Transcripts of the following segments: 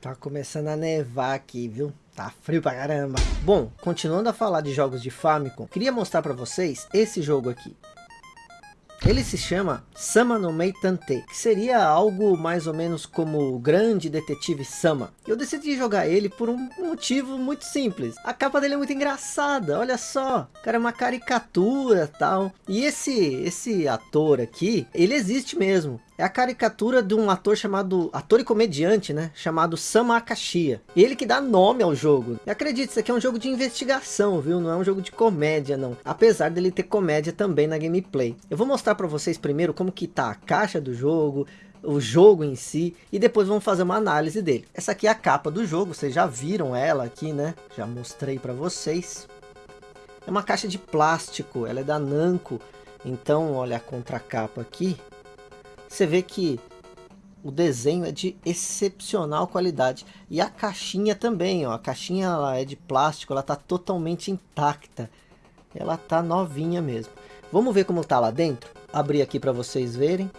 Tá começando a nevar aqui, viu? Tá frio pra caramba. Bom, continuando a falar de jogos de Famicom, queria mostrar pra vocês esse jogo aqui. Ele se chama Sama no Mei Tante, que seria algo mais ou menos como o grande detetive Sama. Eu decidi jogar ele por um motivo muito simples. A capa dele é muito engraçada, olha só. O cara é uma caricatura tal. E esse, esse ator aqui, ele existe mesmo é a caricatura de um ator chamado, ator e comediante, né? Chamado Sam Akashia. Ele que dá nome ao jogo. E acredite, isso aqui é um jogo de investigação, viu? Não é um jogo de comédia, não. Apesar dele ter comédia também na gameplay. Eu vou mostrar para vocês primeiro como que tá a caixa do jogo, o jogo em si e depois vamos fazer uma análise dele. Essa aqui é a capa do jogo, vocês já viram ela aqui, né? Já mostrei para vocês. É uma caixa de plástico, ela é da Namco. Então, olha a contracapa aqui você vê que o desenho é de excepcional qualidade. E a caixinha também, ó. A caixinha ela é de plástico, ela tá totalmente intacta. Ela tá novinha mesmo. Vamos ver como tá lá dentro? Abrir aqui para vocês verem.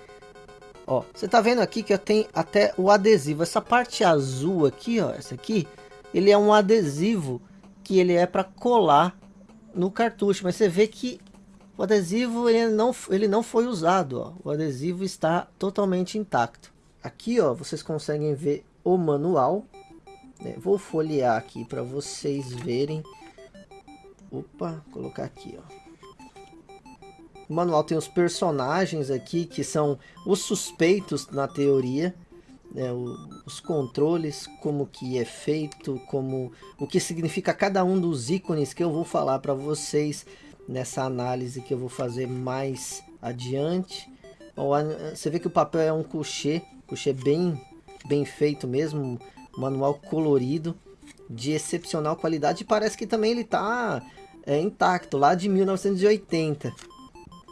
Ó, você tá vendo aqui que eu tenho até o adesivo. Essa parte azul aqui, ó, essa aqui, ele é um adesivo que ele é para colar no cartucho. Mas você vê que o adesivo ele não, ele não foi usado, ó. o adesivo está totalmente intacto. Aqui ó, vocês conseguem ver o manual. Né? Vou folhear aqui para vocês verem. Opa, colocar aqui ó. O manual tem os personagens aqui que são os suspeitos na teoria. Né, os controles, como que é feito, como o que significa cada um dos ícones que eu vou falar para vocês nessa análise que eu vou fazer mais adiante. Você vê que o papel é um coucher, coucher bem, bem feito mesmo, manual colorido, de excepcional qualidade. E parece que também ele está é, intacto, lá de 1980.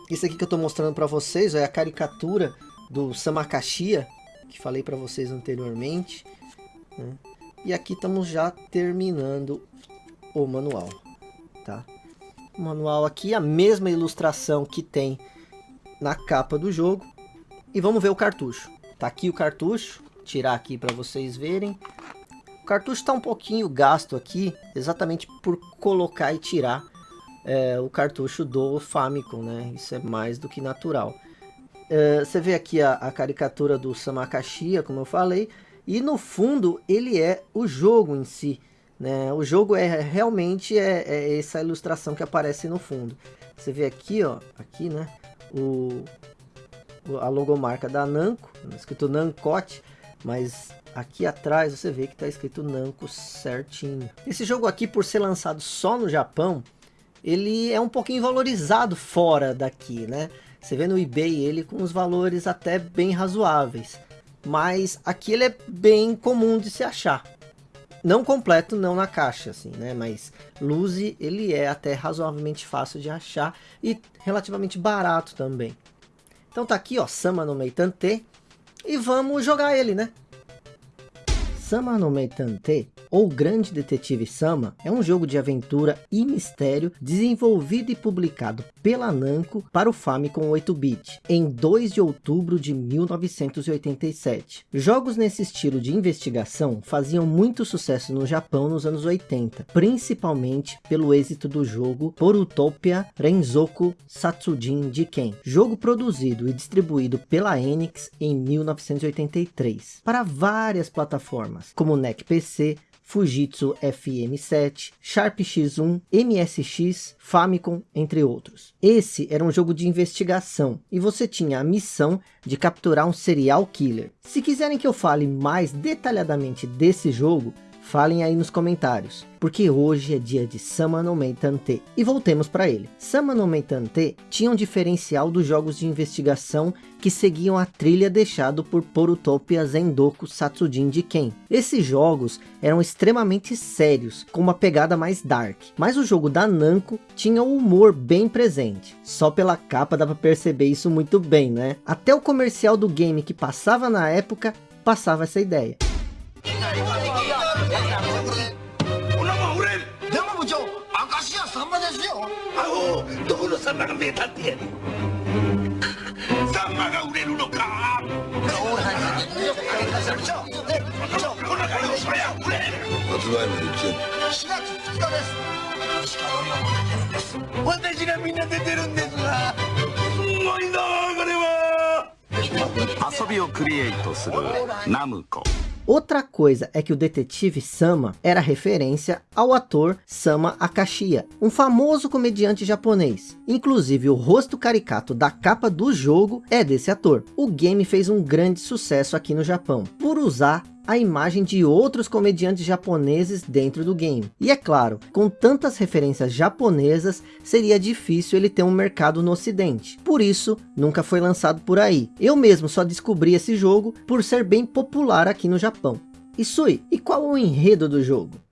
Isso aqui que eu estou mostrando para vocês é a caricatura do Samakashia, que falei para vocês anteriormente. Né? E aqui estamos já terminando o manual, tá? Manual aqui, a mesma ilustração que tem na capa do jogo. E vamos ver o cartucho. Tá aqui o cartucho, tirar aqui para vocês verem. O cartucho está um pouquinho gasto aqui, exatamente por colocar e tirar é, o cartucho do Famicom, né? Isso é mais do que natural. É, você vê aqui a, a caricatura do Samakashia, como eu falei, e no fundo ele é o jogo em si. Né? O jogo é realmente é, é, essa ilustração que aparece no fundo. Você vê aqui, ó, aqui, né, o, a logomarca da Namco, escrito Namcote, mas aqui atrás você vê que está escrito Namco certinho. Esse jogo aqui, por ser lançado só no Japão, ele é um pouquinho valorizado fora daqui, né? Você vê no eBay ele com os valores até bem razoáveis. Mas aqui ele é bem comum de se achar. Não completo, não na caixa, assim, né? Mas Luzi, ele é até razoavelmente fácil de achar e relativamente barato também. Então tá aqui, ó, Sama no Meitante. E vamos jogar ele, né? Sama no Meitante ou Grande Detetive Sama é um jogo de aventura e mistério desenvolvido e publicado pela Namco para o Famicom 8-bit em 2 de outubro de 1987. Jogos nesse estilo de investigação faziam muito sucesso no Japão nos anos 80, principalmente pelo êxito do jogo Porutopia Renzoku Satsujin Jiken, jogo produzido e distribuído pela Enix em 1983 para várias plataformas como NEC PC, Fujitsu FM7, Sharp X1, MSX, Famicom, entre outros. Esse era um jogo de investigação e você tinha a missão de capturar um serial killer. Se quiserem que eu fale mais detalhadamente desse jogo, Falem aí nos comentários, porque hoje é dia de Sama no Meitante. E voltemos para ele. Sama no Meitante tinha um diferencial dos jogos de investigação que seguiam a trilha deixado por Porutopia Zendoku Satsujin de Ken. Esses jogos eram extremamente sérios, com uma pegada mais dark. Mas o jogo da Namco tinha o humor bem presente. Só pela capa dá para perceber isso muito bem, né? Até o comercial do game que passava na época, passava essa ideia. さまがやさんまが売れるのか？発売日月2日です私がみんな出てるんですがすごいなこれは遊びをクリエイトするナムコ Outra coisa é que o detetive Sama era referência ao ator Sama Akashiya, um famoso comediante japonês. Inclusive o rosto caricato da capa do jogo é desse ator. O game fez um grande sucesso aqui no Japão, por usar a imagem de outros comediantes japoneses dentro do game. E é claro, com tantas referências japonesas, seria difícil ele ter um mercado no ocidente. Por isso, nunca foi lançado por aí. Eu mesmo só descobri esse jogo por ser bem popular aqui no Japão. Isui, e qual o enredo do jogo?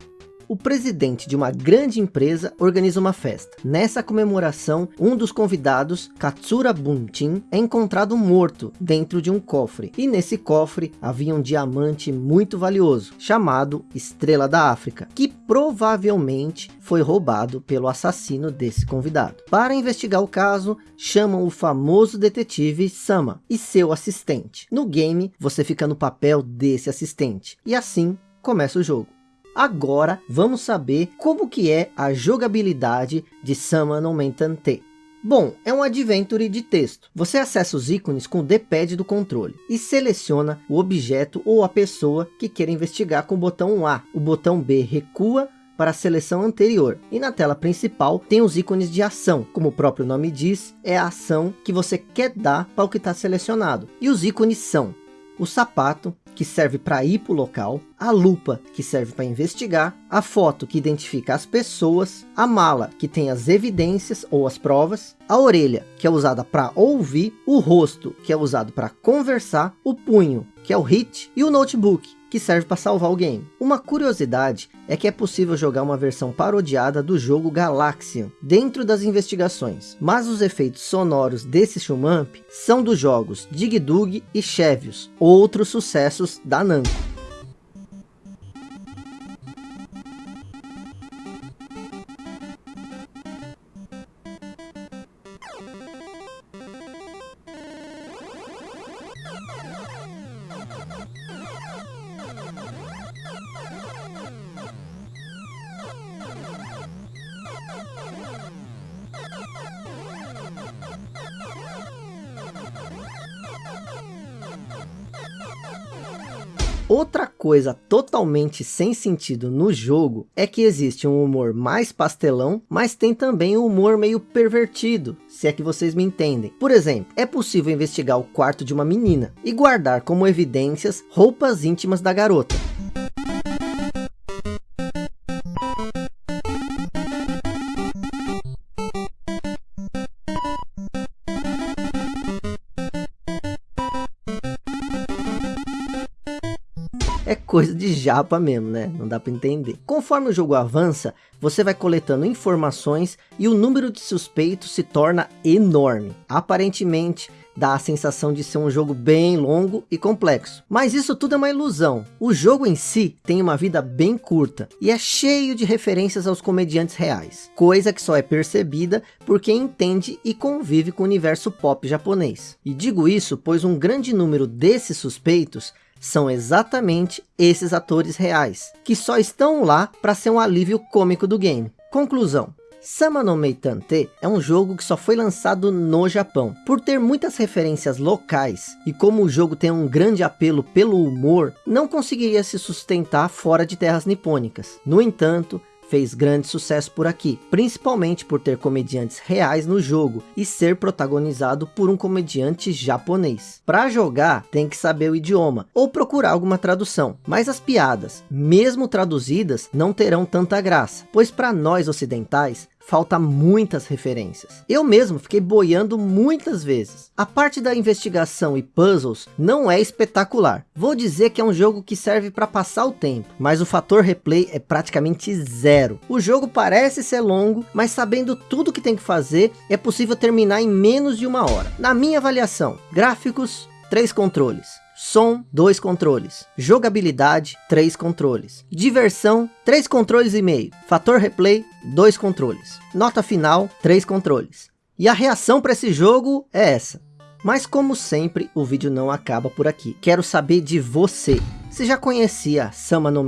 O presidente de uma grande empresa organiza uma festa. Nessa comemoração, um dos convidados, Katsura Bunchin, é encontrado morto dentro de um cofre. E nesse cofre havia um diamante muito valioso, chamado Estrela da África, que provavelmente foi roubado pelo assassino desse convidado. Para investigar o caso, chamam o famoso detetive Sama e seu assistente. No game, você fica no papel desse assistente. E assim começa o jogo. Agora vamos saber como que é a jogabilidade de Sama no Mentante. Bom, é um adventure de texto. Você acessa os ícones com o D-pad do controle e seleciona o objeto ou a pessoa que quer investigar com o botão A. O botão B recua para a seleção anterior. E na tela principal tem os ícones de ação, como o próprio nome diz, é a ação que você quer dar para o que está selecionado. E os ícones são o sapato, que serve para ir para o local, a lupa, que serve para investigar, a foto, que identifica as pessoas, a mala, que tem as evidências ou as provas, a orelha, que é usada para ouvir, o rosto, que é usado para conversar, o punho, que é o hit, e o notebook, que serve para salvar o game. Uma curiosidade é que é possível jogar uma versão parodiada do jogo Galaxian dentro das investigações, mas os efeitos sonoros desse shumamp são dos jogos Dig Dug e Chevios, outros sucessos da Namco. Outra coisa totalmente sem sentido no jogo é que existe um humor mais pastelão, mas tem também um humor meio pervertido, se é que vocês me entendem. Por exemplo, é possível investigar o quarto de uma menina e guardar como evidências roupas íntimas da garota. É coisa de japa mesmo, né? Não dá para entender. Conforme o jogo avança, você vai coletando informações e o número de suspeitos se torna enorme. Aparentemente, dá a sensação de ser um jogo bem longo e complexo. Mas isso tudo é uma ilusão. O jogo em si tem uma vida bem curta e é cheio de referências aos comediantes reais. Coisa que só é percebida por quem entende e convive com o universo pop japonês. E digo isso pois um grande número desses suspeitos são exatamente esses atores reais, que só estão lá para ser um alívio cômico do game. Conclusão. Sama no Meitante é um jogo que só foi lançado no Japão. Por ter muitas referências locais, e como o jogo tem um grande apelo pelo humor, não conseguiria se sustentar fora de terras nipônicas. No entanto, fez grande sucesso por aqui, principalmente por ter comediantes reais no jogo e ser protagonizado por um comediante japonês. Para jogar, tem que saber o idioma ou procurar alguma tradução, mas as piadas, mesmo traduzidas, não terão tanta graça, pois para nós ocidentais, falta muitas referências. Eu mesmo fiquei boiando muitas vezes. A parte da investigação e puzzles não é espetacular. Vou dizer que é um jogo que serve para passar o tempo, mas o fator replay é praticamente zero. O jogo parece ser longo, mas sabendo tudo que tem que fazer, é possível terminar em menos de uma hora. Na minha avaliação, gráficos, três controles. Som, dois controles. Jogabilidade, três controles. Diversão, três controles e meio. Fator replay, dois controles. Nota final, três controles. E a reação para esse jogo é essa. Mas como sempre, o vídeo não acaba por aqui. Quero saber de você. Se já conhecia Sama no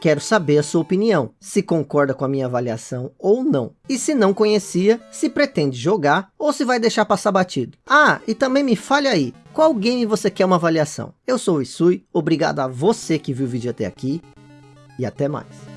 quero saber a sua opinião. Se concorda com a minha avaliação ou não. E se não conhecia, se pretende jogar ou se vai deixar passar batido. Ah, e também me fale aí, qual game você quer uma avaliação? Eu sou o Isui, obrigado a você que viu o vídeo até aqui e até mais.